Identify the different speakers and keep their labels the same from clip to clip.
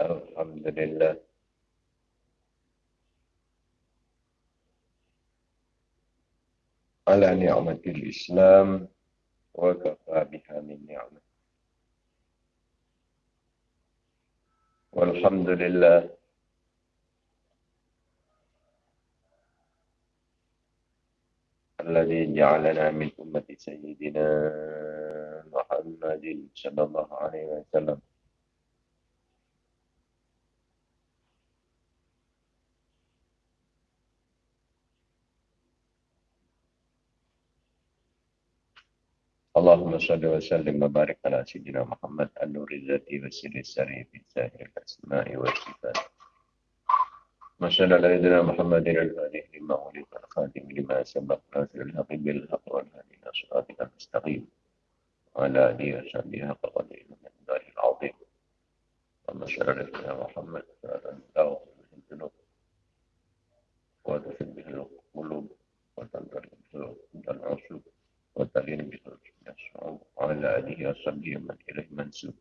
Speaker 1: الحمد لله. على نعمة الإسلام وكفى بها من نعمة. والحمد لله. الذي جعلنا من أمة سيدنا محمد صلى الله عليه وسلم صل وسلم وبارك على سيدنا محمد النور الذاتي والسر السري في سائر الأسماء والصفات. شاء الله سيدنا محمد الفاتح لما ولد الخاتم لما سبق ناصر الحق بالحق والهادي إلى صراطك المستقيم. وعلى آله وصحبه حق قدره من دار العظيم. اللهم صل على سيدنا محمد صلاه الله به الذنوب وتسد به القلوب وتنظر به العصوب وتلين به الشعوب وعلى آله وصحبه من إليه منسوب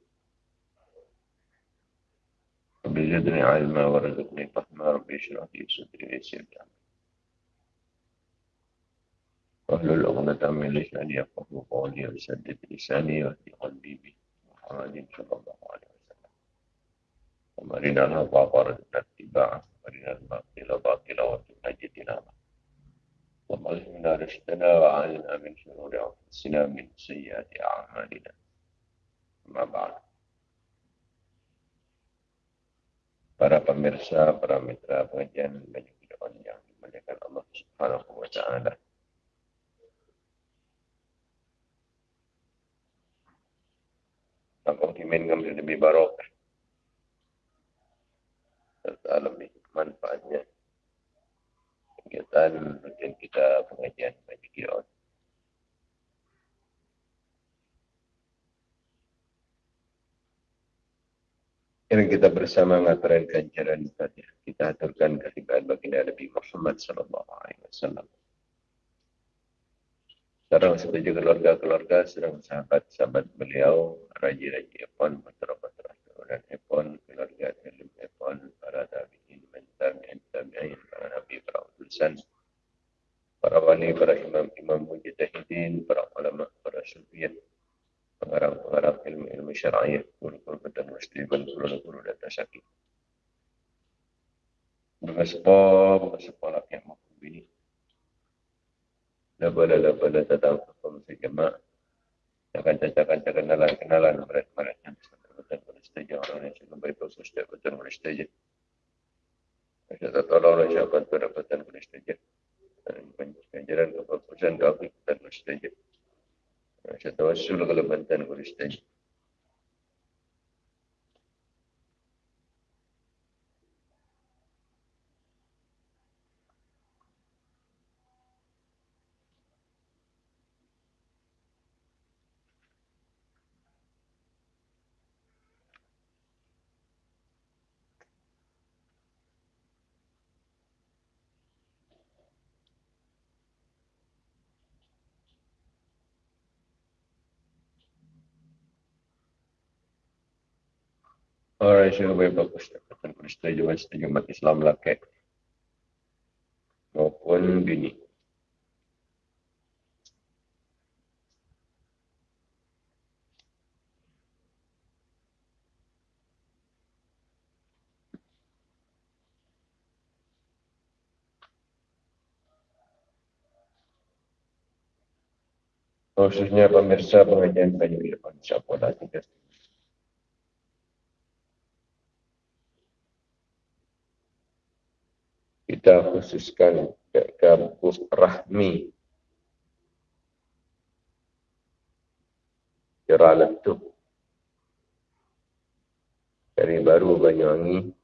Speaker 1: رب زدني علما ورزقني فهما ربي اشرح لي صدري ويسر لي امري واحلل عقدة من لساني يفقهوا قولي وسدد لساني واهدي قلبي به محمد صلى الله عليه وسلم ومرنا الحق وارزقنا اتباعه وارنا الباطل باطلا وارزقنا اجتنابه اللهم الهمنا رشدنا وعلنا من شرور انفسنا من سيئات اعمالنا اما بعد para pemirsa, para mitra pengajian banyak bid'ah yang dimuliakan Allah Subhanahu wa taala. Kampung Kimin kami lebih barokah. Serta lebih manfaatnya. Kegiatan rutin kita pengajian banyak bid'ah. Ini kita bersama mengatakan ganjaran Fatihah. Kita aturkan kehadiran baginda Nabi Muhammad sallallahu alaihi wasallam. Sekarang setuju keluarga-keluarga, sedang sahabat-sahabat beliau, raja-raja Epon, putra-putra turunan Epon, keluarga Salim Epon, para tabi'in, tabi'in, tabi'in, para nabi, para utusan, para wali, para imam-imam mujtahidin, para ulama, para sufiyyah, pengarang-pengarang ilmu-ilmu syar'iyah, guru-guru dan muslimin, guru-guru dan tasyaki. Bersepo, bersepo laki yang mampu ini. Labala-labala datang ke komisi jemaah. Akan cacakan kenalan kenalan berat-berat yang betul boleh setuju orang yang sudah baik betul sudah betul Saya tolong oleh siapa tu dapatan boleh setuju. Penjajaran keputusan doa kita boleh setuju. Saya tawassul kalau bantuan boleh setuju. Orang yang baik bagus dapatkan persetujuan setuju umat Islam laki maupun bini. Khususnya pemirsa pengajian banyak depan siapa lagi kita khususkan ke kampus Rahmi. Jeraletup dari baru Banyuwangi.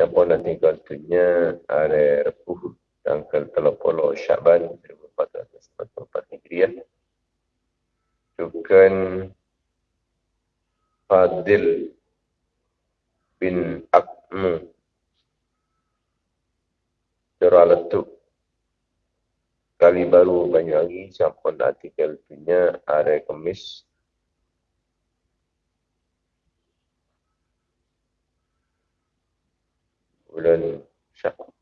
Speaker 1: Yang pun nanti kaltunya ada repuh tanggal telopolo Syaban 1444 Hijriah. Tukan Fadil bin Akmu Cara letup. Kali baru banyak sampun artikel punya Ada kemis Bulan Syakut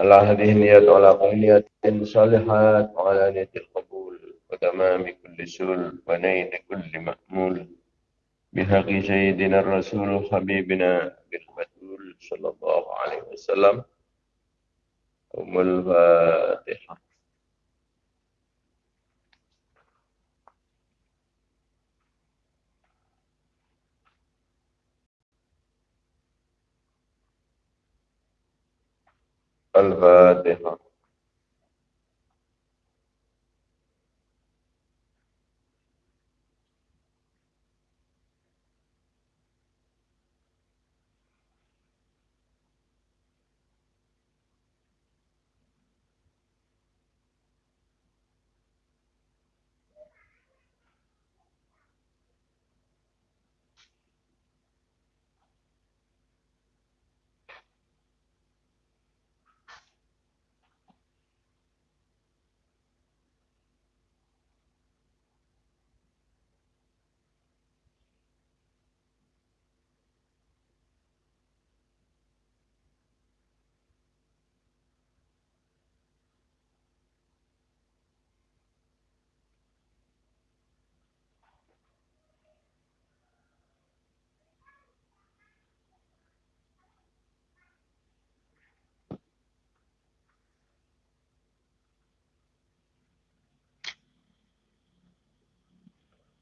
Speaker 1: على هذه النيات وعلى كل نية صالحات وعلى نية القبول وتمام كل سول ونيل كل مأمول. بحق سيدنا الرسول حبيبنا بالفتول صلى الله عليه وسلم. أم الفاتحة. الفاتحة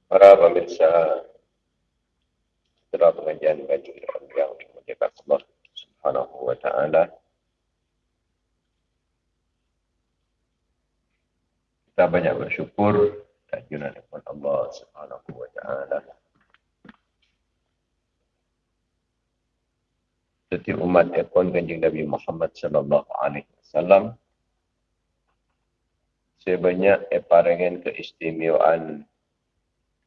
Speaker 1: para pemirsa setelah pengajian baju yang dimuliakan Allah Subhanahu wa taala kita banyak bersyukur dan junjungan Allah Subhanahu wa taala. Setiap umat ekon kanjeng Nabi Muhammad sallallahu alaihi wasallam sebanyak eparengen keistimewaan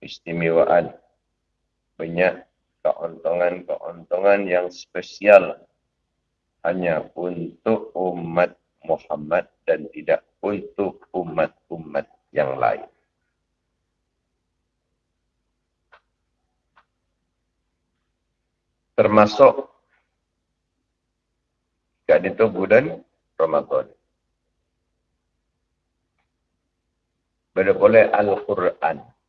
Speaker 1: keistimewaan banyak keuntungan-keuntungan yang spesial hanya untuk umat Muhammad dan tidak untuk umat-umat yang lain. Termasuk kat itu bulan Ramadan. Boleh Al-Quran.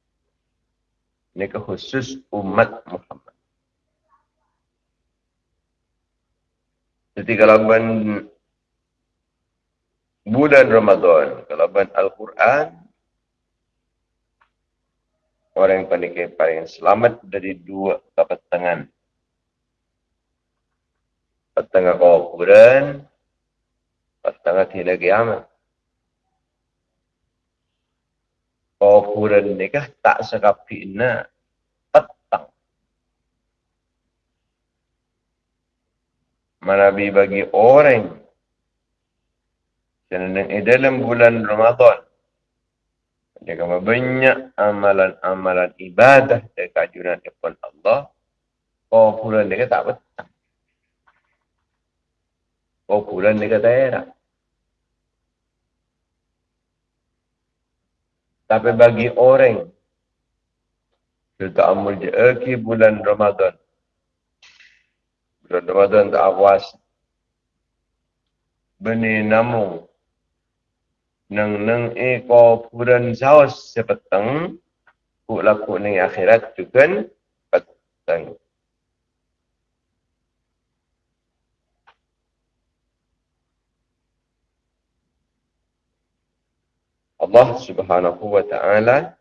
Speaker 1: Ini khusus umat Muhammad. Jadi kalau ben bulan Ramadan, kalau ben Al-Quran, orang yang paling paling selamat dari dua kepetangan. Petengah kau Quran, petengah tidak kiamat. Kufuran nikah tak sekapina petang. Manabi bagi orang dan dalam bulan Ramadan jika banyak amalan-amalan ibadah dan kajuran kepada Allah kufuran nikah tak petang. Kufuran nikah daerah. Tapi bagi orang kita amal je bulan Ramadan. Bulan Ramadan tak awas. Beni namu. Nang nang eko bulan saus sepetang. Ku laku ni akhirat juga petang. Allah Subhanahu wa taala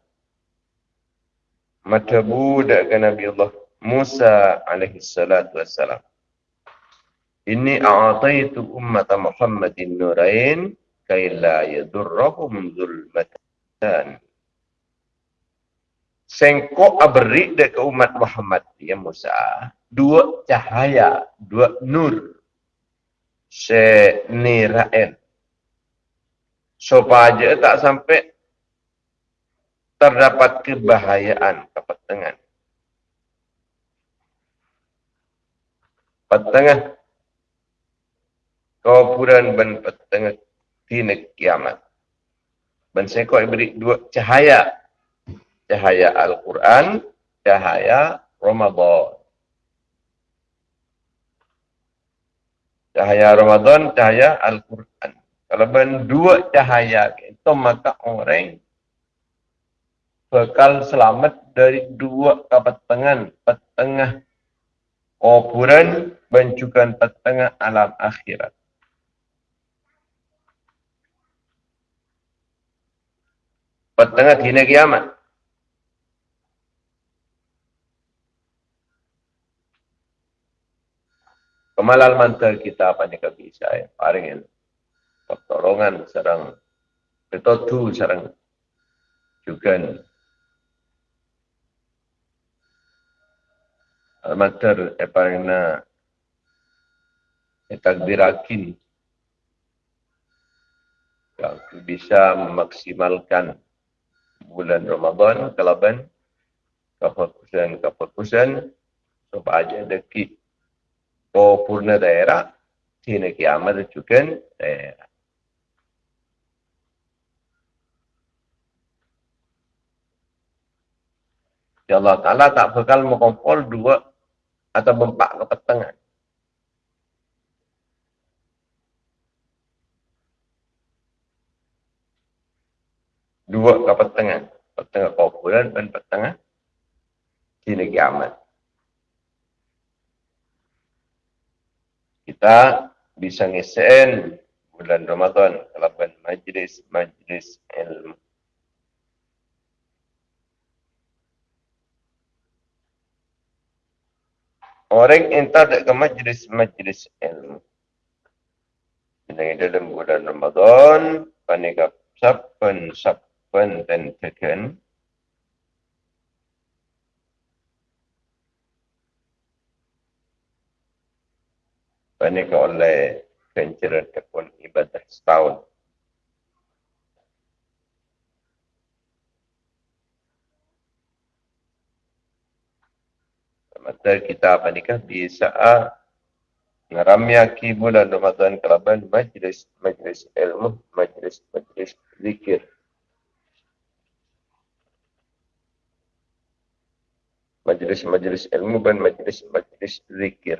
Speaker 1: mata budak ke Nabi Allah Musa alaihi salatu wassalam. Ini a'taitu ummat Muhammadin nurain kay la yadurruhum zulmatan. Sengko abri de ke umat Muhammad ya Musa dua cahaya, dua nur se niraen supaya tak sampai terdapat kebahayaan kepetengan. Petengah kaupuran ben petengah tina kiamat. Ben seko beri dua cahaya. Cahaya Al-Quran, cahaya Ramadan. Cahaya Ramadan, cahaya Al-Quran. Kalau ben dua cahaya itu maka orang bakal selamat dari dua kepetengan, petengah kuburan dan juga petengah alam akhirat. Petengah dina kiamat. Kemalal mantel kita apa ni bisa ya, paringin pertolongan serang petotu serang juga Almater eparina etakbirakin yang bisa memaksimalkan bulan Ramadan kelaban kefokusan kefokusan supaya deki ko purna daerah sini kiamat juga daerah Ya Allah Ta'ala tak bakal mengompol dua atau mempak ke petengan. Dua ke petengan. Petengah kumpulan dan petengah di negeri amat. Kita bisa ngesen bulan Ramadan kalau majlis-majlis ilmu. Orang entah tak ke majlis-majlis ilmu. Jadi dalam bulan Ramadan, panika sapan sapan dan tekan. Panika oleh pencerat kepun ibadah setahun. Mata kita apa nikah bisa ngaramyaki bulan Ramadan kelaban majlis majlis ilmu majlis majlis zikir majlis majlis ilmu dan majlis majlis zikir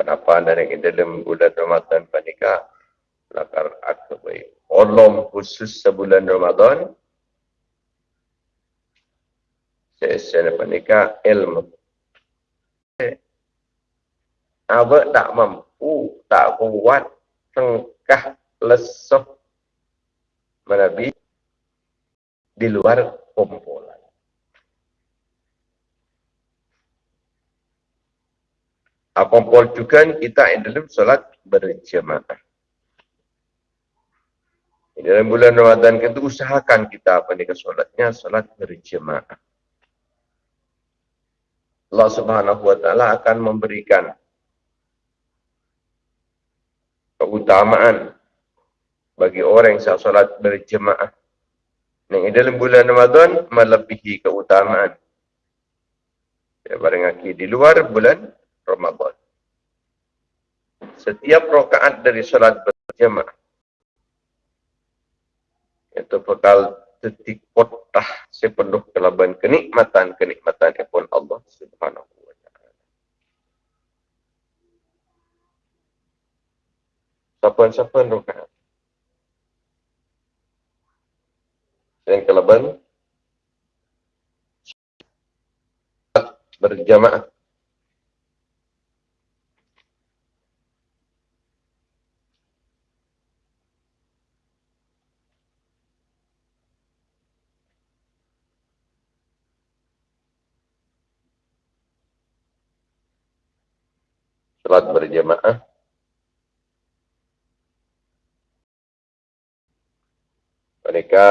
Speaker 1: Kenapa dari dalam bulan Ramadan panika lakar aku baik. Olom khusus sebulan Ramadan secara pernikah ilmu. Apa tak mampu, tak kuat, tengkah lesuh menabi di luar kumpulan. Apa kumpul juga kita dalam solat berjemaah. Di dalam bulan Ramadan kita usahakan kita apa ni solatnya solat berjemaah. Allah Subhanahu wa taala akan memberikan keutamaan bagi orang yang salat berjemaah. Yang dalam bulan Ramadan melebihi keutamaan daripada ngaki di luar bulan Ramadan. Setiap rakaat dari salat berjemaah itu bakal detik potah sepenuh kelaban kenikmatan kenikmatan pun Allah Subhanahu wa taala. Sapan-sapan rakaat. Dan kelaban berjamaah salat berjamaah. Mereka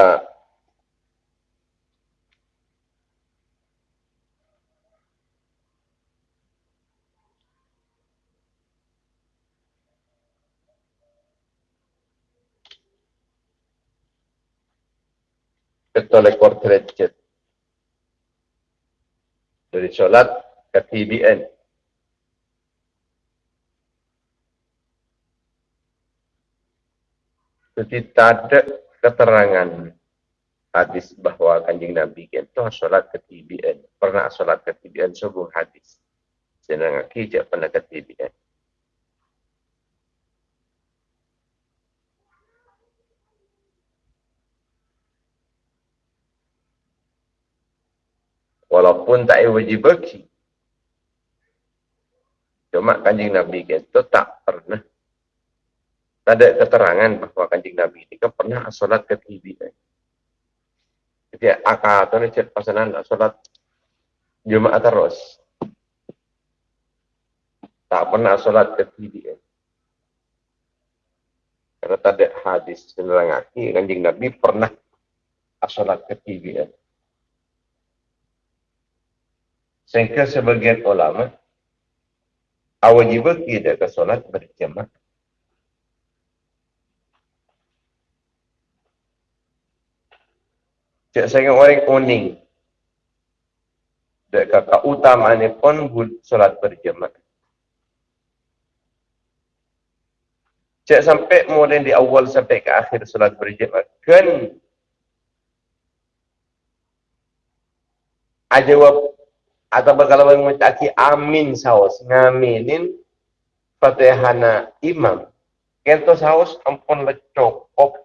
Speaker 1: ketolekor derajat dari sholat ke TBN Jadi tak ada keterangan hadis bahawa kanjing Nabi itu solat ketibian. Pernah solat ketibian subuh hadis. Senang aki je pernah ketibian. Walaupun tak wajib bagi. Cuma kanjing Nabi itu tak pernah. Ada keterangan bahawa kanjing Nabi ini kan pernah solat ketibian. Jadi akal tu ni cek pasanan solat Jumaat terus. Tak pernah solat ketibian. Karena tak ada hadis menerangkan kanjing Nabi pernah solat ketibian. Sehingga sebagian ulama awajib kita ke solat berjamaah. Cik saya orang kuning. Dek kakak utama ni pun solat berjamaah. Cik sampai mulai di awal sampai ke akhir solat berjamaah. Kan ajawab atau kalau orang mencaki amin saus ngaminin fatihana imam kento saus ampun lecok op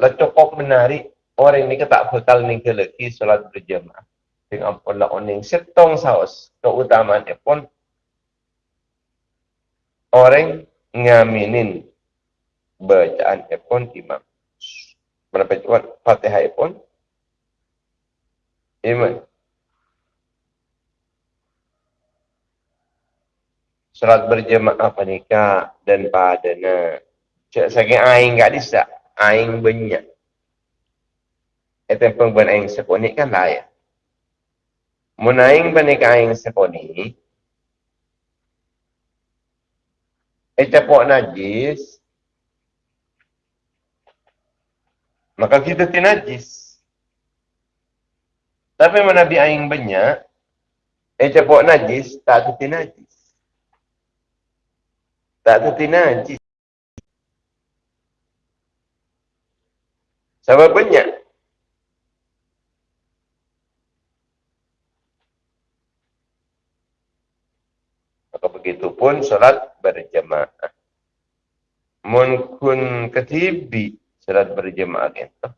Speaker 1: raja lecok op menari orang ini tak bakal ninggal lagi solat berjamaah. Dengan lah oning setong saus keutamaan pun orang ngaminin bacaan pun imam. Berapa cepat? Fatihah pun iman Salat berjemaah panika dan padana. Cak saking aing gak bisa, aing banyak. Itu pun aing seponi kan lah ya. Mun aing panika aing seponi. Itu pun najis, maka kita tinajis. Tapi mana bi aing banyak, eh cepok najis, tak tu tinajis. Tak tu tinajis. Sebab banyak. Maka begitu pun solat berjamaah. Mun kun ketibi salat berjemaah itu.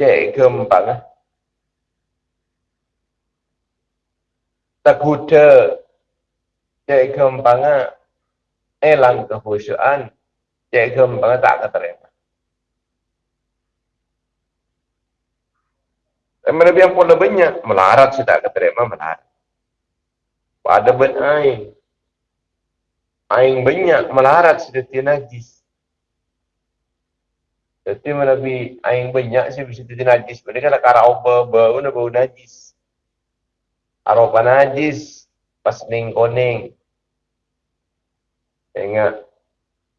Speaker 1: Cek kembang. Eh. Tak kuda. Cek kembang. Elang kehusuan. Cek kembang tak keterima. Dan lebih yang pun lebihnya, melarat sudah keterima, melarat. Pada ben aing. Aing banyak melarat sudah tinajis. Jadi mana bi aing banyak sih bisa jadi najis. Mereka nak kara apa bau na bau najis. Aropa najis pas ning koning. Ingat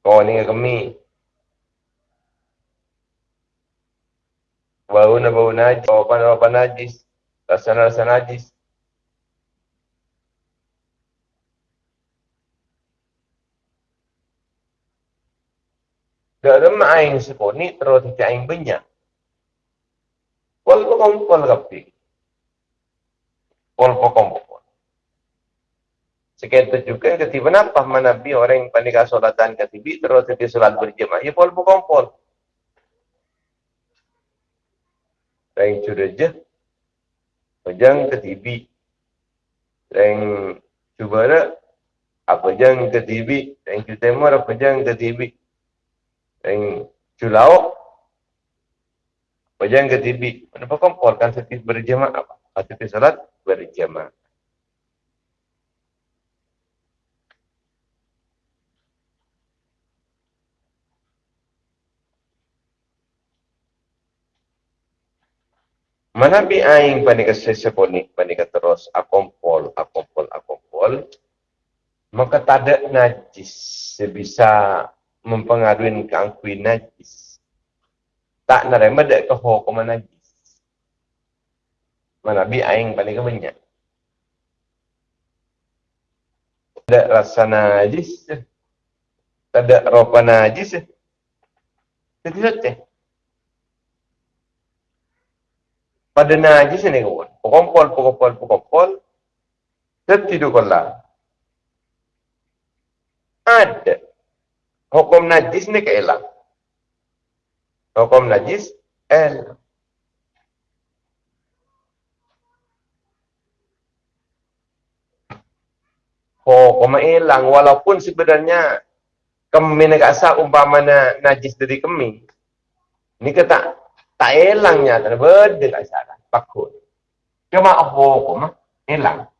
Speaker 1: koning kami. Bau na bau najis. Aropa aropa najis. Rasa rasa najis. Dalam aing seponi terus tidak aing banyak. Pol pokompol kapi. Pol pokompol. Sekian juga ketiba apa manabi orang yang panik solatan ketibi terus jadi solat berjemaah. Ya pokompol. Yang sudah je. Pejang ketibi. Yang cuba apa jang ketibi. Yang cuba apa jang ketibi yang culau Wajah ke TV. Kenapa kompor kan setiap berjamaah? Setiap salat berjamaah. Mana bi aing panika seseponi panika terus akompol akompol akompol maka tak ada najis sebisa mempengaruhi keangkui najis. Tak nerima dek ke hukum najis. Mana bi aing paling banyak. Ada rasa najis. Tak ada ropa najis. Saja. Pada najis ni kawan. Pekompol, pekompol, pekompol. Tertidur kolam. Ada. Hukum najis ni keelang. Hukum najis, elang. Oh, koma hilang walaupun sebenarnya kami nak asal umpamanya najis dari kami. Ni kata tak hilangnya tak benda tak salah. Pakut. Cuma oh koma hilang.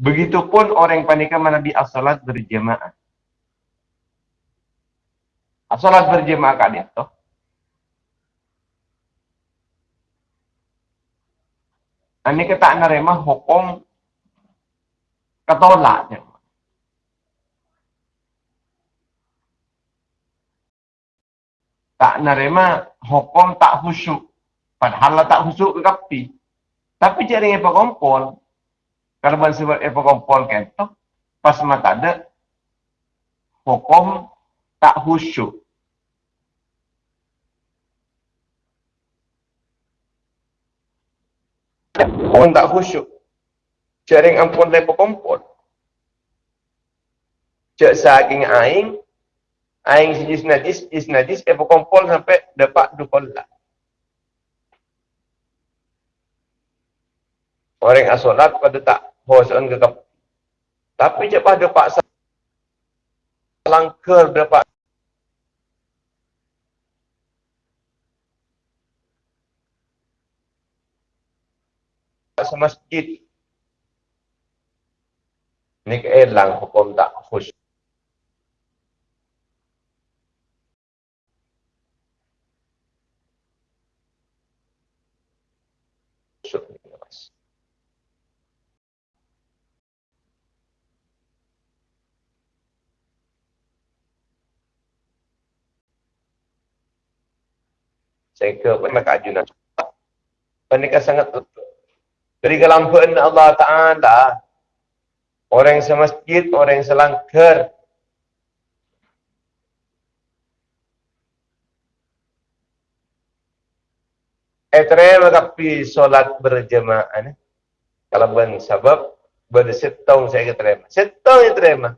Speaker 1: Begitupun orang yang panikan Nabi as-salat berjemaah. As-salat berjemaah kat dia tu. Ini kata nerima hukum ketolaknya. Tak nerima hukum tak khusyuk. Padahal tak khusyuk ke kapi. Tapi jadi apa kompol. Kalau bahasa sebut apa kompol tu. Pas mata ada. Hukum tak khusyuk. Hukum tak khusyuk. Jaring ampun lepo kompor. Cek saking aing, aing sejis najis, jis najis, lepo kompor sampai dapat dukol lah. Orang asolat pada tak hosan ke kap. Tapi cek pada pak langker dapat semasjid Ni keelang hukum tak khusyuk. Saya ke maka ajunan. Pernikah sangat tutup. Dari kelampuan Allah Ta'ala Orang yang semasjid, orang yang selangkar. Eh terima tapi solat berjemaah. Kalau bukan sebab, bersetong saya terima. Setong yang terima.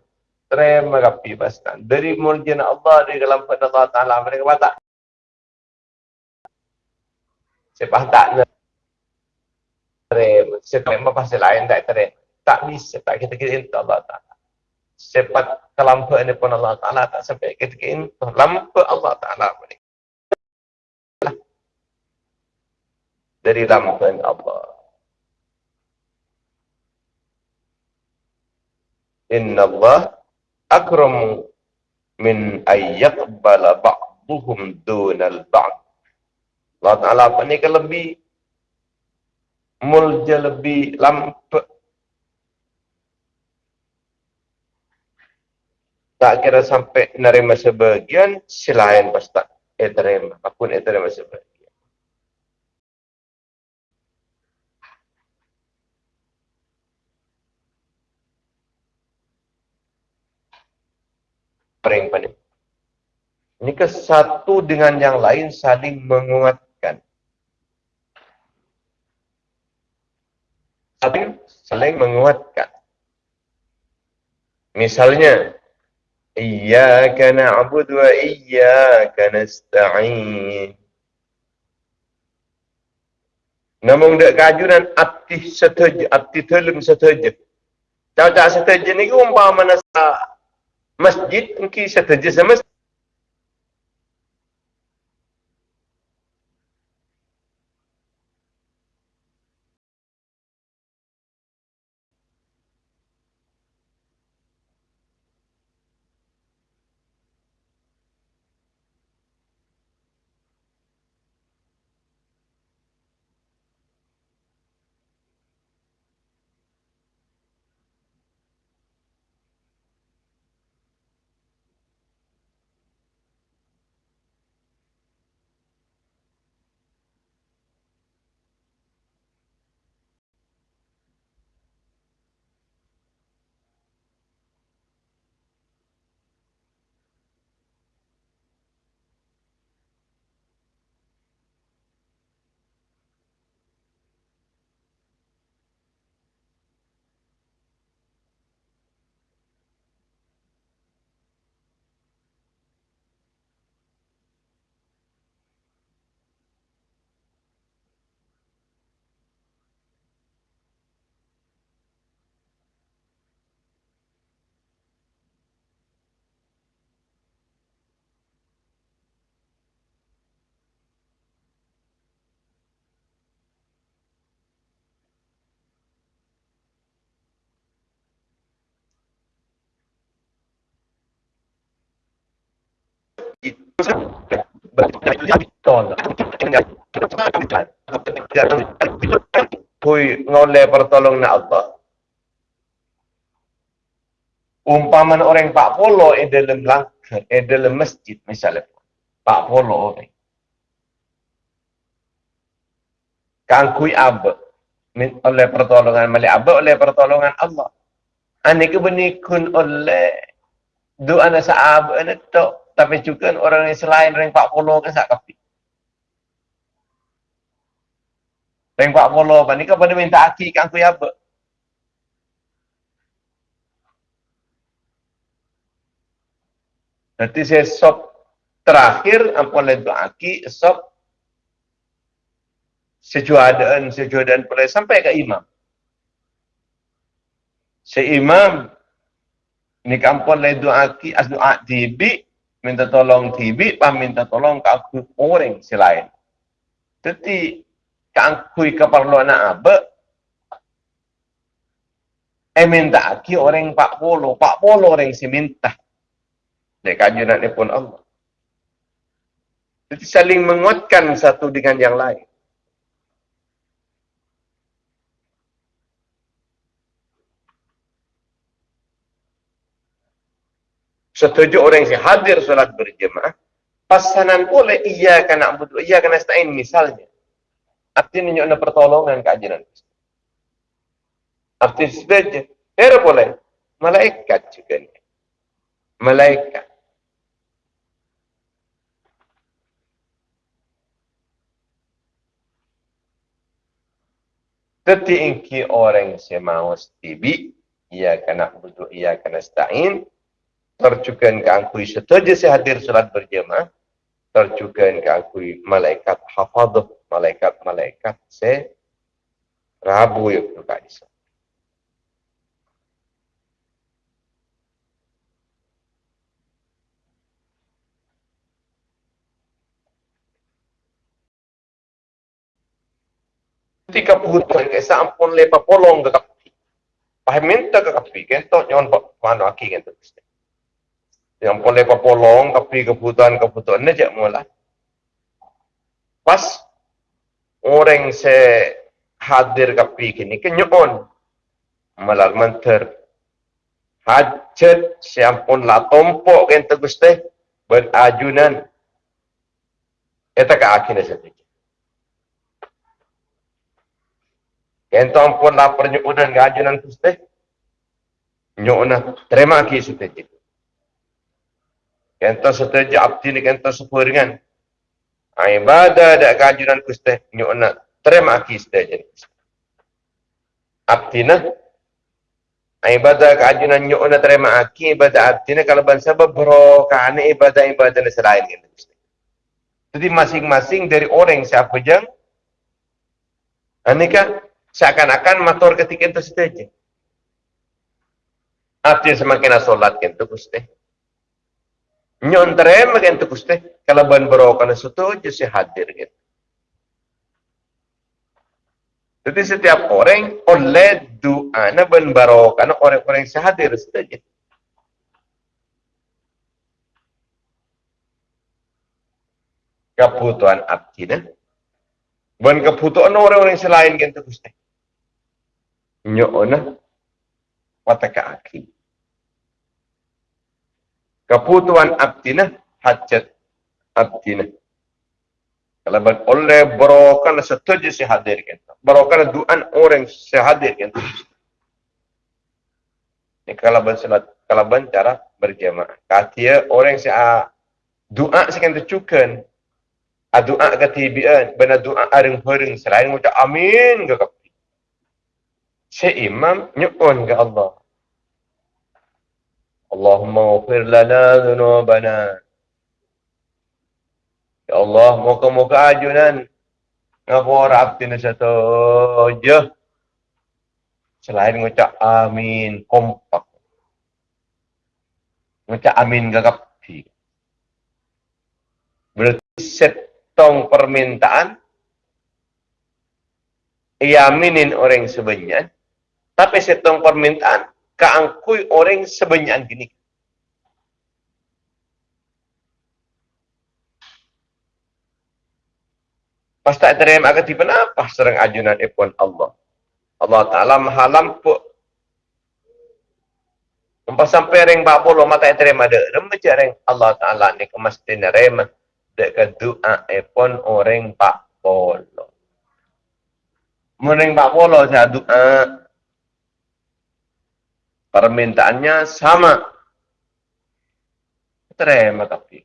Speaker 1: Terima kapi paskan. Dari muljana Allah, dari dalam pada Allah Ta'ala, mereka batak. Sepah tak terima. Seterima pasti lain tak terima tak bisa tak kita kira itu Allah Ta'ala. Sepat kelampu ini pun Allah Ta'ala tak sampai kita kira itu. Lampu Allah Ta'ala pun Dari lampu Allah. Inna Allah akram min ayyakbala ba'duhum dunal ba'd. Allah Ta'ala ni lebih mulja lebih lampu tak kira sampai nerima sebagian selain pas tak terima apapun eh terima sebagian paling penting ini ke satu dengan yang lain saling menguatkan saling saling menguatkan. Misalnya, Iyaka na'budu wa iyaka nasta'in. Namun dek kajuran abdi setuju, abdi tolong setuju. Tau tak setuju ni ke umpama masjid, mungkin setuju sama Kui ngoleh pertolong na Allah. Umpaman orang Pak Polo di dalam langkah, di dalam masjid misalnya. Pak Polo orang. Kangkui abad. Oleh pertolongan malik abad, oleh pertolongan Allah. Ani kebenikun oleh doa nasa abad itu. Tapi juga orang yang selain Pak Polo kan sak kapi. Pak Polo apa ni kan pada minta aki kangkui abad. Nanti saya sop terakhir apa lagi aki sop sejuadaan sejuadaan pula sampai ke imam. Si imam ni kampung lagi aki as doa tibi minta tolong tibi pah minta tolong ke aku orang selain. Jadi kangkui keperluan apa eh minta aki orang pak polo, pak polo orang si minta. Dari kajunan ini pun Allah. Jadi saling menguatkan satu dengan yang lain. Setuju orang yang hadir solat berjemaah, pasanan boleh iya kena butuh, iya kena stain misalnya. Artinya ada pertolongan kajian. Artinya sebagai, era boleh, malaikat juga. Malaikat. Tetapi orang semau stibi, ia kena butuh, ia kena stain, terjukan ke angkui setuju saya hadir salat berjemaah, terjukan ke angkui malaikat hafaduh, malaikat-malaikat se rabu berkata di sana. ketika kebutuhan ke sampun lepa polong ke kapi. Paham minta ke kapi, kentok nyon mana aki kentok. Yang pun lepa polong, kapi kebutuhan kebutuhan ni jak mula. Pas orang se hadir kapi kini kenyon malal menter hajat siampun la tompok kentok gusti berajunan. Eta ka akhirnya sedikit. Kentong pun lapar nyukudan gajunan kuste. Nyukna. Terima kasih setuju. Kentong setuju abdi ni kentong sepuringan. Ibadah ada gajunan kuste. Nyukna. Terima kasih setuju. Abdi na. Ibadah keajunan nyukna terima kasih. Ibadah abdi kalau bangsa berokah ibadah-ibadah ni selain. Jadi masing-masing dari orang siapa jang. Anika seakan-akan motor ketika itu saja. Artinya semakin solat kan itu gusti. Nyontre makin itu gusti. Kalau ban berokan itu aja sih hadir gitu. Jadi setiap orang oleh doa na ban berokan orang-orang yang hadir saja. Kebutuhan abdi na. Ban kebutuhan orang-orang selain gitu gusti nyona wataka aki. Kebutuhan abdina hajat abdina. Kalau oleh berokan setuju si hadir kita. Berokan duaan orang si hadir kita. Ini kalau ber salat kalau cara berjamaah. Katia orang si a doa si kan tercukan. A doa ketibian, benar doa areng-areng selain mengucap amin ke si imam nyukun ke Allah. Allahumma ufir lana dhunubana. Ya Allah, muka-muka ajunan. Ngapur abdi ni satu je. Selain ngucap amin, kompak. Ngucap amin gagap. Berarti setong permintaan. Iaminin orang sebenarnya. Tapi setong permintaan, keangkui orang sebanyak gini. Pasti tak terima akan tiba apa serang ajunan ipun Allah. Allah Ta'ala mahalam pu. Lepas sampai orang bapak puluh mata terima ada. Remaja orang Allah Ta'ala ni kemasti rema. Dekat doa ipun orang bapak puluh. Mereka bapak puluh saya doa. Permintaannya sama. Terima tapi.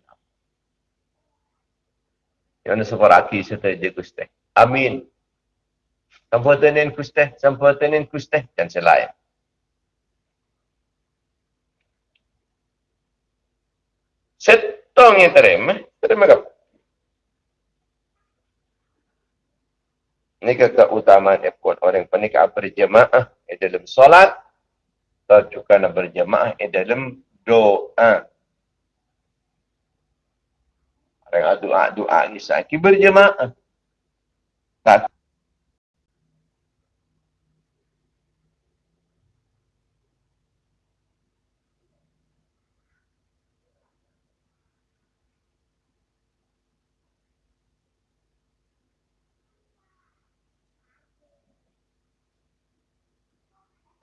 Speaker 1: Yang separaki serta je Gusti. Amin. Sampurnain Gusti, sampurnain Gusti dan selain. Setong yang terima, terima kau. Ini keutamaan ekor orang pernikah berjemaah di dalam solat atau juga berjemaah di dalam doa. Orang doa-doa ni sakit berjemaah. Tak.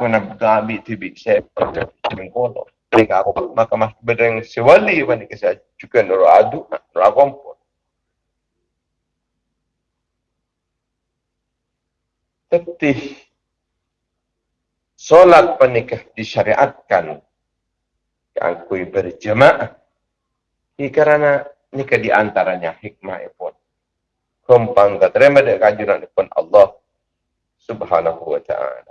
Speaker 1: Kena ambil tibik saya pada kolok. Mereka aku maka mas bedeng sewali bani kisah juga nuru adu nuru akompon tetih. Solat penikah disyariatkan. Yang kui berjemaah. Ini kerana nikah di antaranya hikmah pun kumpang keterima dengan kajuran pun Allah subhanahu wa ta'ala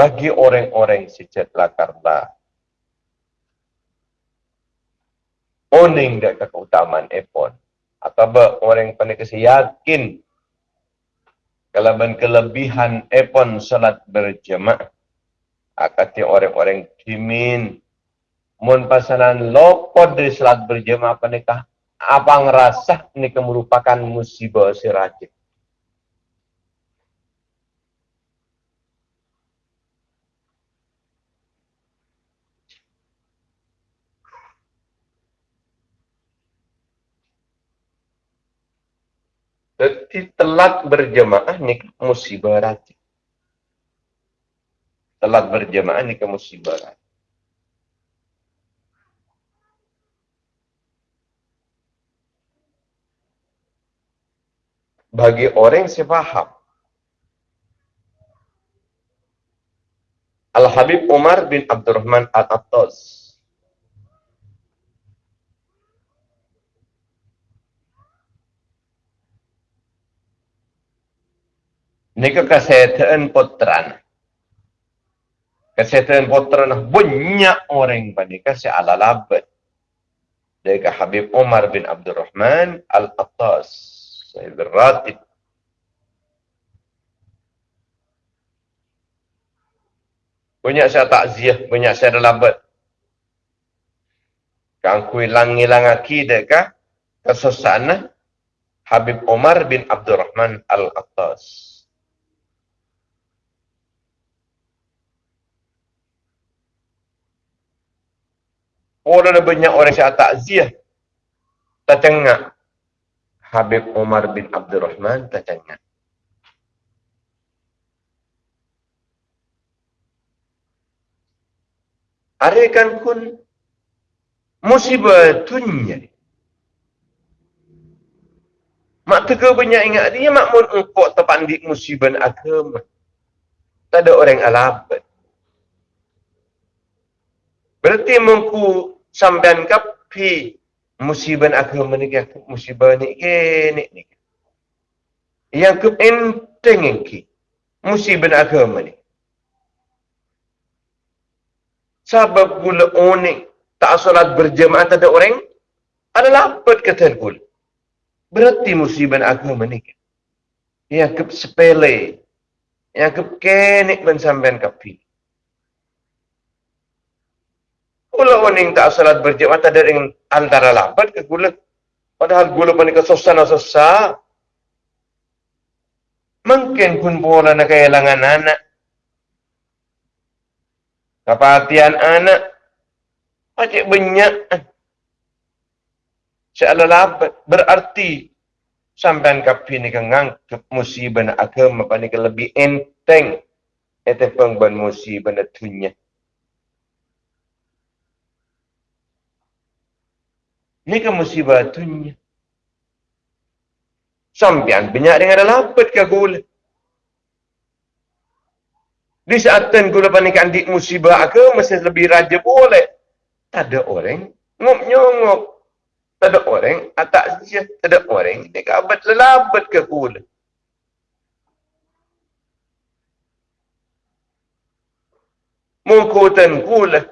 Speaker 1: bagi orang-orang sejat lakarlah. Oning dia keutamaan epon. Atau orang yang kasi yakin kelaban kelebihan epon salat berjemaah. Akati orang-orang kimin. Mun pasanan lopot dari salat berjemaah panikah. Apa ngerasa ini merupakan musibah si Jadi telat berjemaah ni musibah rati. Telat berjemaah ni musibah rati. Bagi orang yang faham. Al-Habib Umar bin Abdurrahman Al-Attaz Nika kesehatan putran. Kesehatan putran banyak orang pada kasih ala labat. Habib Umar bin Abdul Rahman Al-Attas. Saya beratib. Banyak saya takziah, banyak saya labat. Kang kui lang-ilang aki deka kesusana Habib Umar bin Abdul Rahman Al-Attas. Orang ada banyak orang yang takziah. Tercengang. Habib Umar bin Abdul Rahman tercengang. Arekan kun musibah dunia. Mak tega banyak ingat dia mak mun engkau terpandik musibah agama. Tak ada orang alabat. Berarti mengku sampean kapi musibah agama ni musibah ni ni ni. Yang ke enteng ki musibah agama ni. Sebab gula onik tak solat berjemaah tak ada orang adalah apa kata gula. Berarti musibah agama ni. Yang ke sepele. Yang ke kenik men sampean kapi. Kula waning tak salat berjemaah tak ada antara lambat ke gula. Padahal gula panik ke susah susah. Mungkin pun bola nak kehilangan anak. Kepatian anak. Pacik banyak. Seala labat berarti sampai kapi ni kengang musibah nak agama apa ni lebih enteng itu pengban musibah nak tunya. Ni kan musibah. Sampian banyak dengan labat ke gula. Di saat gula panikan di musibah agama masih lebih raja boleh. Tak ada orang ngop nyongok tak ada orang, atak saja, tak ada orang. Dia kabat lelabat ke kula. Mungkutan kula.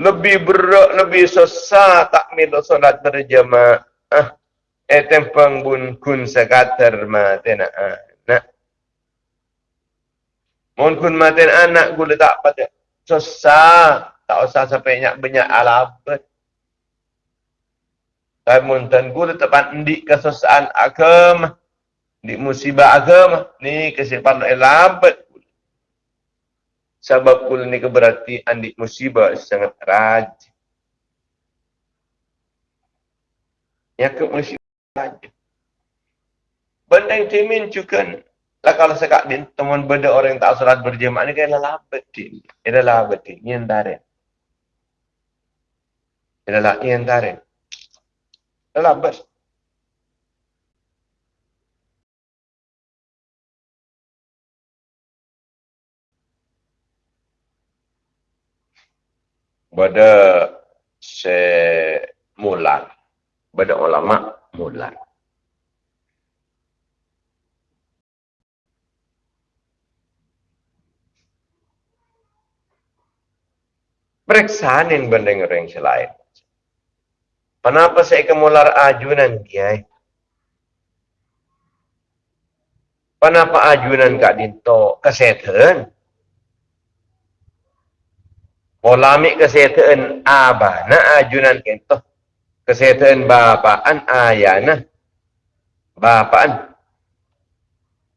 Speaker 1: Lebih berat, lebih susah tak milo solat berjamaah. Ah, eh tempang bun kun sekater maten anak. Mun kun maten anak gula tak pada. Susah. Tak usah sampai banyak alabat. Kamu dan guru tepat di kesusahan agama. Di musibah agama. Ni kesipan elabat. Sebab kul ni keberarti andi musibah sangat raj. Ke musibah raj. Benda yang timin juga. Lah kalau sekak din teman benda orang yang tak salat berjemaah ni kaya labat din. Ia labat din. Ia antara. Ia adalah ia antara Pada semulan, pada ulama mulan. Periksa ni benda yang selain. Kenapa saya kemular ajunan kiai? Kenapa ajunan kak dinto kesehatan? Polamik kesehatan abana ajunan kento. Kesehatan bapaan ayana. Bapaan.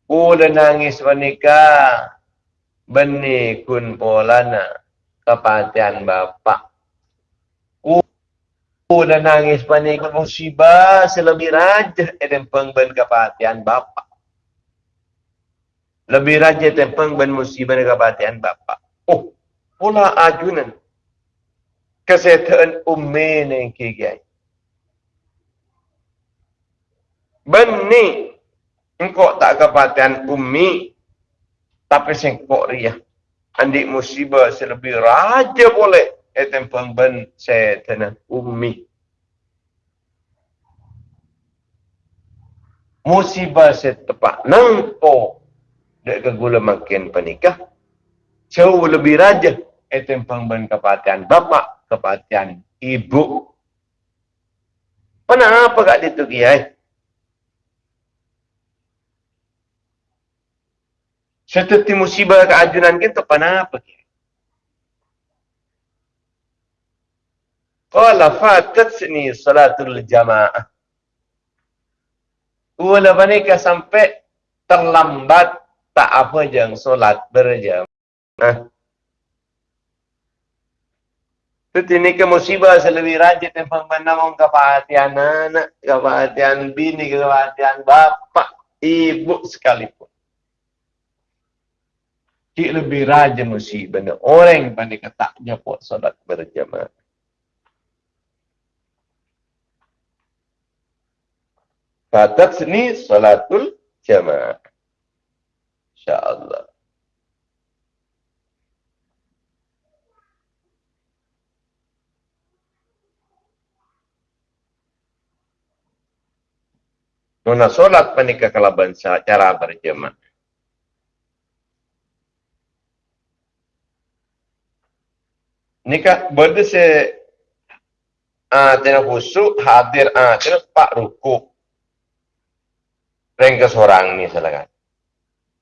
Speaker 1: Ula nangis menikah. Benih kun polana. Kepatian bapak. Dan nangis panik musibah selebih raja tempeng ben kepatian bapa. Lebih raja tempeng ben musibah kepatian bapa. Oh, pula ajunan. Kesehatan ummi ni kigai. Beni engkau tak kepatian ummi tapi sengkok ria. Andik musibah selebih raja boleh etem pengben tena ummi. Musibah setepak nangko dek ke gula makin penikah. Jauh lebih raja etem pengben kepatian bapa, kepatian ibu. Kenapa kak itu kiai? Setelah musibah keajunan kita, kenapa kiai? Qala fatatni salatul jamaah. Ula panika sampai terlambat tak apa jang solat berjamaah. Itu ni ke musibah selebih rajin tentang menamong kepatian anak, kepatian bini, kepatian bapa, ibu sekalipun. Cik lebih rajin musibah. Orang yang pandai ketaknya buat solat berjamaah. Fatat ni salatul jamaah. InsyaAllah. Nuna solat menikah kalaban cara berjemaah. Nikah berde se ah tena khusyuk hadir ah tena pak rukuk Reng ke seorang ni silakan.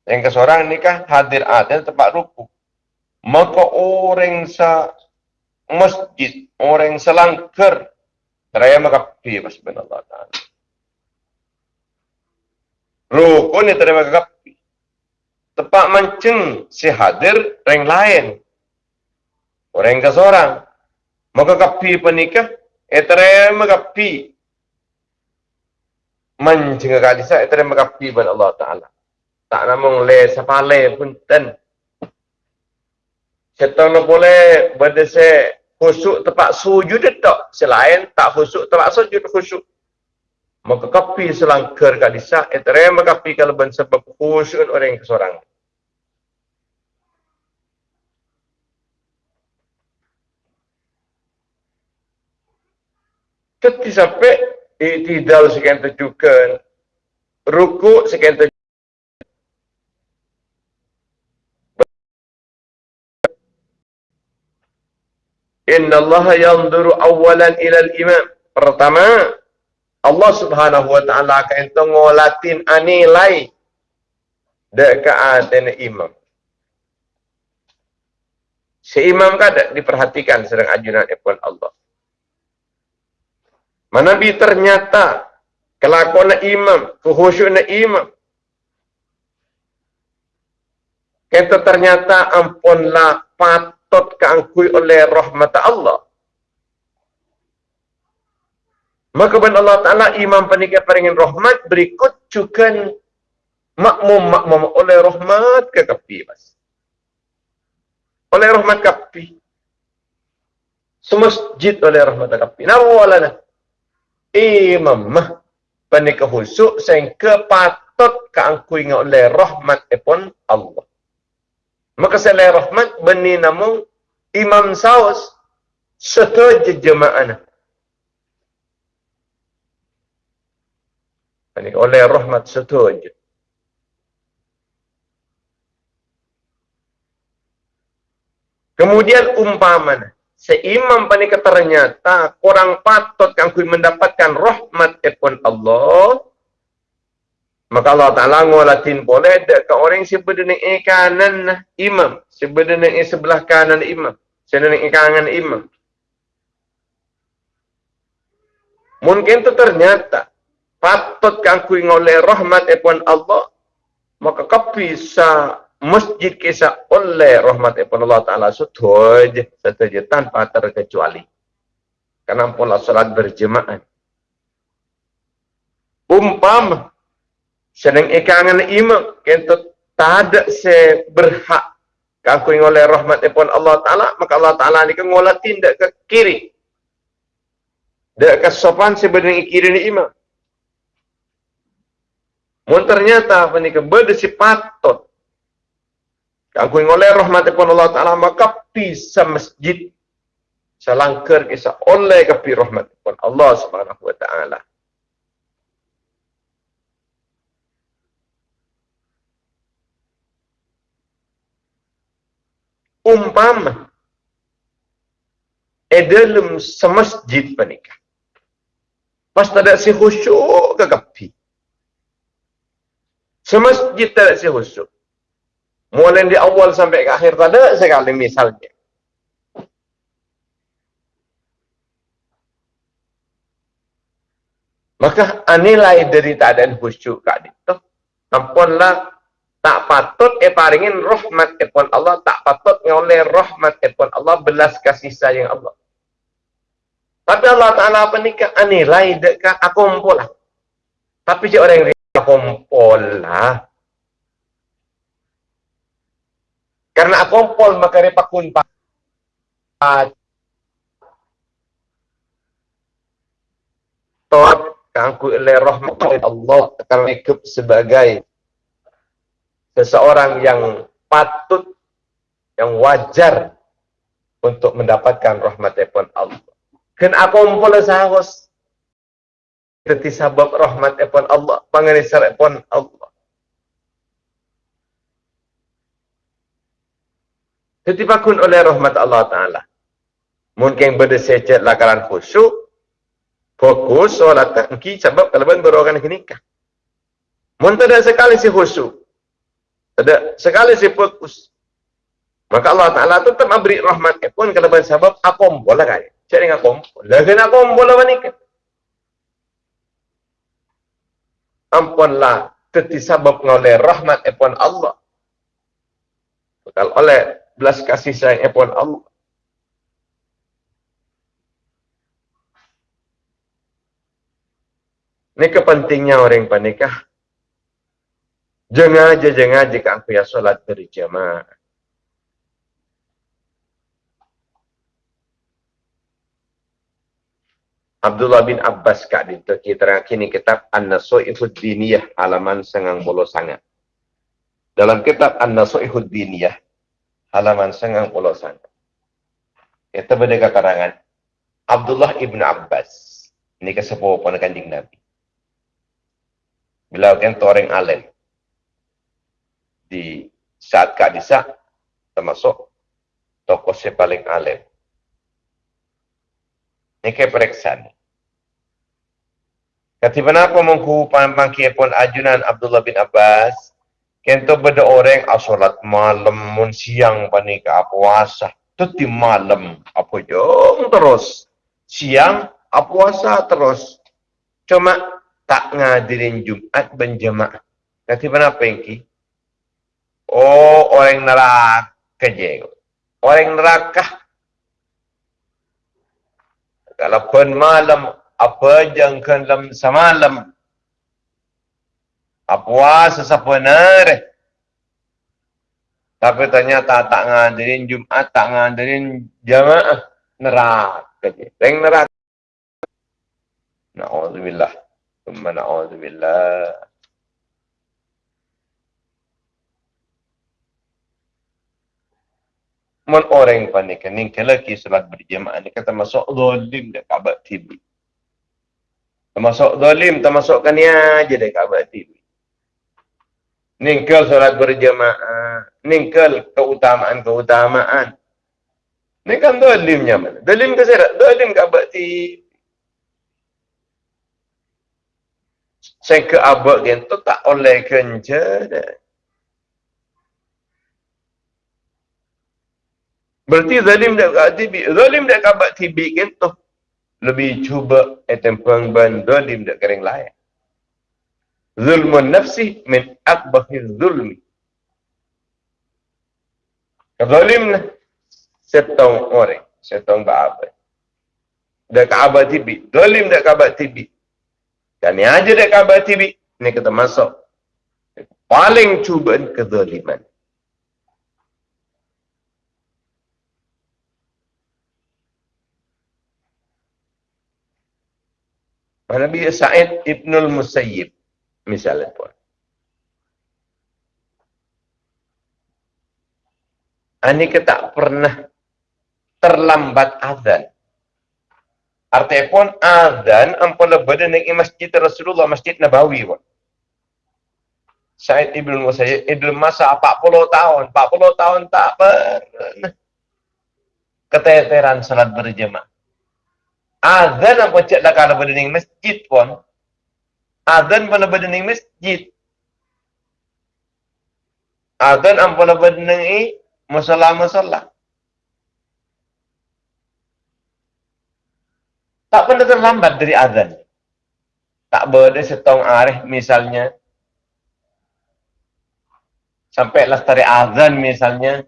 Speaker 1: Reng ke seorang ni kah hadir adil tempat ruku. Maka orang sa masjid, orang selangker, raya maka pi pas Allah Taala. Ruku ni terima kapi. Tepat mancing si hadir reng lain. Orang ke seorang. Maka kapi penikah, etere magapi mencenga kali sa etere magapi ban Allah taala tak namung le sapale pun ten Setan boleh berdese khusyuk tempat sujud tak selain tak khusyuk tempat sujud khusyuk maka kapi selangkar kat disa etere makapi kalau ben sebab khusyuk orang seorang Tetapi sampai iktidal sekian terjukan, ruku sekian terjukan, Inna Allah yanzuru awalan ilal imam. Pertama, Allah subhanahu wa ta'ala akan tengolatin anilai dekat imam. Si imam kan diperhatikan sedang ajunan ipun Allah. Mana bi ternyata kelakuan imam, kehusyuk imam. Kita ternyata ampunlah patut keangkui oleh rahmat Allah. Maka ben Allah Ta'ala imam penikah peringin rahmat berikut juga makmum-makmum oleh rahmat ke kapi. Mas. Oleh rahmat kapi. Semasjid oleh rahmat kapi. Nawalana imam panika husuk sehingga patut keangkui oleh rahmat epon Allah. Maka selain rahmat beni namun imam saus setuju jemaah. Panika oleh rahmat setuju. Kemudian umpamanya seimam panika ternyata kurang patut kang mendapatkan rahmat epon Allah maka Allah Ta'ala ngolatin boleh dek ke orang sebenarnya kanan imam. Sebenarnya sebelah kanan imam. Sebenarnya kanan imam. Mungkin itu ternyata patut kang oleh rahmat epon Allah maka kau bisa masjid kisah oleh rahmat Allah Ta'ala. Sutuj setuju tanpa terkecuali. Karena pola salat berjemaah? Umpam sedang ikangan imam kentut tak ada se berhak kangkui oleh rahmat Allah Ta'ala maka Allah Ta'ala ni ngolah tindak ke kiri. Dek kesopan sebenarnya kiri ni imam. Mun ternyata apa ni berdesi patut Aku oleh rahmat pun Allah Ta'ala maka bisa masjid selangkar kisah oleh kepi rahmat pun Allah Subhanahu Wa Ta'ala. Umpama e dalam semasjid panikah. Pas tak ada si khusyuk ke kepi. Semasjid tak ada si khusyuk. Mulai di awal sampai ke akhir tak ada sekali misalnya. Maka nilai dari keadaan khusyuk kat itu. Ampunlah tak patut e paringin rahmat epon Allah. Tak patut oleh rahmat epon Allah. Belas kasih sayang Allah. Tapi Allah Ta'ala apa ni ke nilai dekat aku kumpul lah. Tapi si orang yang kumpul lah. Karena akumpol maka repakun pa Tot kangku oleh rahmat Allah karena ikut sebagai seseorang yang patut yang wajar untuk mendapatkan rahmat Allah. Aku umpul sahos Tetapi sabab rahmat pun Allah, pengenisar pun Allah. Ketipakun oleh rahmat Allah Ta'ala. Mungkin berdesecet lakaran khusyuk. Fokus solat tangki sebab kalau ben berogan nikah. Mungkin ada sekali si khusyuk. Ada sekali si fokus. Maka Allah Ta'ala tetap memberi rahmat pun kalau ben sebab akom boleh kaya. Cari akom. Lagi akom boleh menikah. ampunlah tertisabab oleh rahmat epon Allah. Bekal oleh belas kasih sayang epon Allah. Ini kepentingnya orang yang panikah. Jangan aja, jangan aja kan aku ya sholat berjamaah. Abdullah bin Abbas kak di kita kini kitab An-Nasu'ihud Diniyah halaman sengang puluh sangat. Dalam kitab An-Nasu'ihud Diniyah halaman sengang puluh sangat. Kita berdeka karangan Abdullah ibn Abbas. Ini kesepuh pun kanjing Nabi. Bila kan orang alim di saat kak disa termasuk tokoh si paling. Ini kayak periksa ni. Kati kenapa mengku pangki pun ajunan Abdullah bin Abbas? Kento beda orang asolat malam mun siang panika puasa. Tuti malam apa jom terus. Siang puasa terus. Cuma tak ngadirin Jumat berjemaah. Kati kenapa engki? Oh, orang neraka je. Orang neraka. Kalau pun malam apa jangkan dalam semalam? Apa sesepenar tapi ternyata tak ngadirin Jumat tak ngadirin jamaah neraka reng neraka. Na'udzubillah. Thumma na'udzubillah Mun orang panik ni kalau kisah berjemaah ni kata masuk zalim dekat Kaabah TV. Termasuk zalim, termasukkan dia aja deh Kaabah TV. Ningkel solat berjemaah, ningkel keutamaan-keutamaan. Ini kan zalimnya mana? Zalim ke saya? Zalim Kaabah TV. Saya ke abad gitu tak oleh kenca Berarti zalim dak kat. Zalim dak kat TV gitu lebih cuba etempang ban zalim dak kering lain. Zulmun nafsi min akbahi zulmi. Zalim lah. Setong orang. Setong ba'abad. Dak abad TV. Zalim dak abad TV. Dan ni aja dak abad TV. Ni kita masuk. Paling cubaan kezaliman. Nabi Sa'id Ibnul Musayyib misalnya pun. Ini kita pernah terlambat azan. Artinya pun azan ampun lebih dari masjid Rasulullah, masjid Nabawi pun. Sa'id Ibn Musayyib, Ibn masa 40 tahun, 40 tahun tak pernah. Keteteran salat berjemaah. Azan apa cek dah kalau berdening masjid pun. Azan pun berdening masjid. Azan apa berdening musola-musola. Tak pernah terlambat dari azan. Tak boleh setong arih misalnya. Sampai lestari azan misalnya.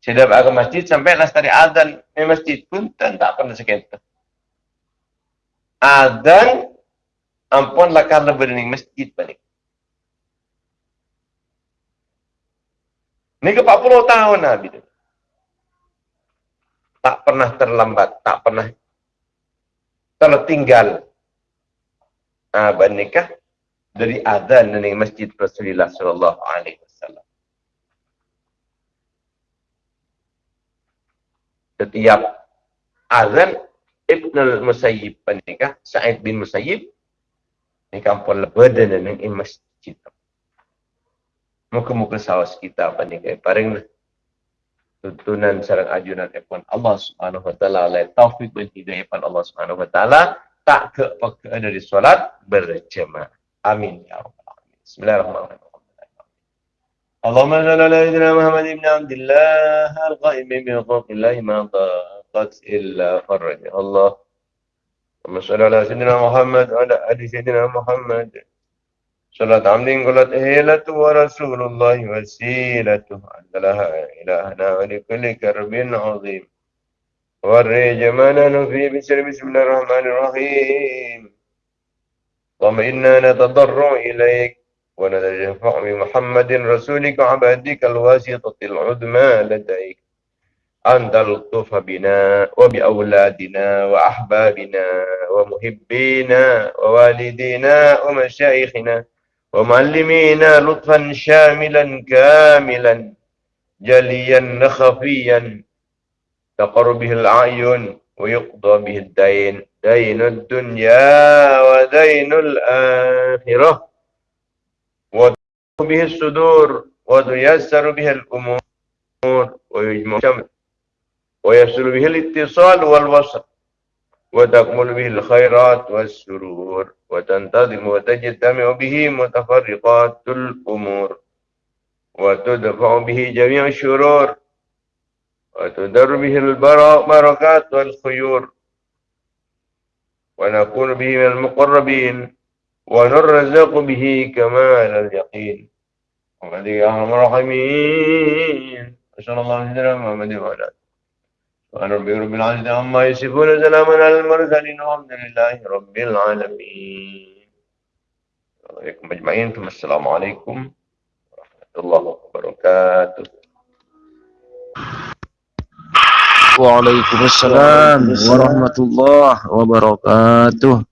Speaker 1: Dapat ke masjid sampai lestari azan masjid pun tak pernah sekitar. Azan ampun lah karena berani masjid balik. Ini ke 40 tahun Nabi itu. Tak pernah terlambat, tak pernah tertinggal. Abang nikah dari azan di masjid Rasulullah sallallahu alaihi wasallam. Setiap azan Ibn al-Musayyib penikah Sa'id bin Musayyib. Ni kampung lebadan dan yang masjid. Muka-muka sawas kita penikah. Paling tuntunan sarang ajunan epon Allah subhanahu wa ta'ala. Oleh taufik dan hidayah Allah subhanahu wa ta'ala. Tak ke dari solat berjemaah. Amin ya Allah Bismillahirrahmanirrahim اللهم صل على سيدنا محمد بن عبد الله القائم من خلق الله ما ضاقت الا فرج الله اللهم صل على سيدنا محمد وعلى ال سيدنا محمد صلاة عمد قلت هيلة ورسول الله وسيلته عند لها إلهنا ولكل كرب عظيم فرج ما نحن فيه بسر بسم الله الرحمن الرحيم اللهم إنا نتضرع إليك ونتشفع بمحمد رسولك وعبادك الواسطة العظمى لديك. أن تلطف بنا وبأولادنا وأحبابنا ومحبينا ووالدينا ومشايخنا ومعلمينا لطفا شاملا كاملا جليا خفيا تقر به الأعين ويقضى به الدين دين الدنيا ودين الآخرة. به الصدور وتيسر به الأمور ويجمع الشمل ويصل به الاتصال والوصل وتكمل به الخيرات والسرور وتنتظم وتجتمع به متفرقات الأمور وتدفع به جميع الشرور وتدر به البركات والخيور ونكون به من المقربين ونرزق به كمال اليقين وقد يا ارحم الراحمين صلى الله عليه محمد وعلى اله سبحان ربي رب العالمين عما يصفون سلام على المرسلين والحمد لله رب العالمين. عليكم أجمعين. ثم السلام عليكم ورحمة الله وبركاته.
Speaker 2: Waalaikumsalam warahmatullahi wabarakatuh.